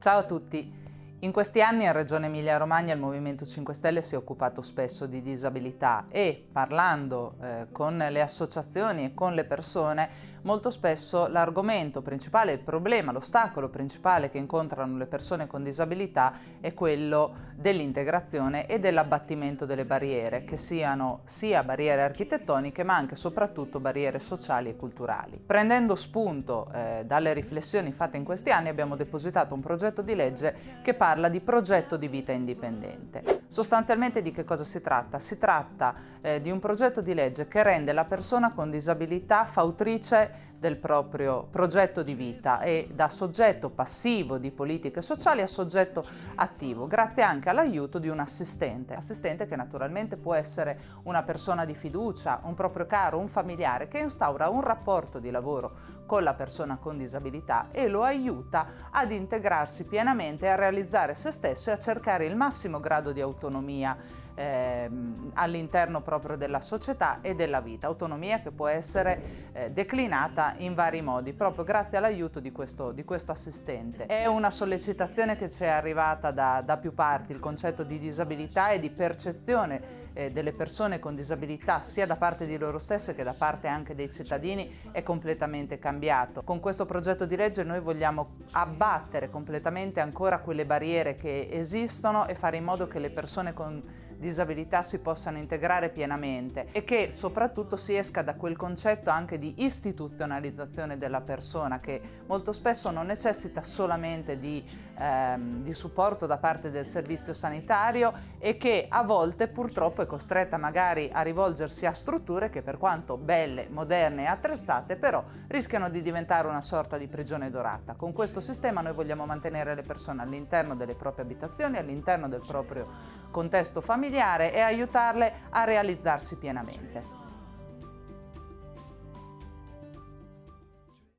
Ciao a tutti! In questi anni in Regione Emilia-Romagna il Movimento 5 Stelle si è occupato spesso di disabilità e parlando eh, con le associazioni e con le persone molto spesso l'argomento principale, il problema, l'ostacolo principale che incontrano le persone con disabilità è quello dell'integrazione e dell'abbattimento delle barriere, che siano sia barriere architettoniche ma anche e soprattutto barriere sociali e culturali. Prendendo spunto eh, dalle riflessioni fatte in questi anni abbiamo depositato un progetto di legge che parla parla di progetto di vita indipendente. Sostanzialmente di che cosa si tratta? Si tratta eh, di un progetto di legge che rende la persona con disabilità fautrice del proprio progetto di vita e da soggetto passivo di politiche sociali a soggetto attivo, grazie anche all'aiuto di un assistente, assistente che naturalmente può essere una persona di fiducia, un proprio caro, un familiare che instaura un rapporto di lavoro con la persona con disabilità e lo aiuta ad integrarsi pienamente a realizzare se stesso e a cercare il massimo grado di autonomia autonomia eh, all'interno proprio della società e della vita, autonomia che può essere eh, declinata in vari modi proprio grazie all'aiuto di di questo assistente. È una sollecitazione che ci è arrivata da, da più parti, il concetto di disabilità e di percezione eh, delle persone con disabilità sia da parte di loro stesse che da parte anche dei cittadini è completamente cambiato. Con questo progetto di legge noi vogliamo abbattere completamente ancora quelle barriere che esistono e fare in modo che le persone con disabilità si possano integrare pienamente e che soprattutto si esca da quel concetto anche di istituzionalizzazione della persona che molto spesso non necessita solamente di, ehm, di supporto da parte del servizio sanitario e che a volte purtroppo è costretta magari a rivolgersi a strutture che per quanto belle, moderne e attrezzate però rischiano di diventare una sorta di prigione dorata. Con questo sistema noi vogliamo mantenere le persone all'interno delle proprie abitazioni, all'interno del proprio contesto familiare e aiutarle a realizzarsi pienamente.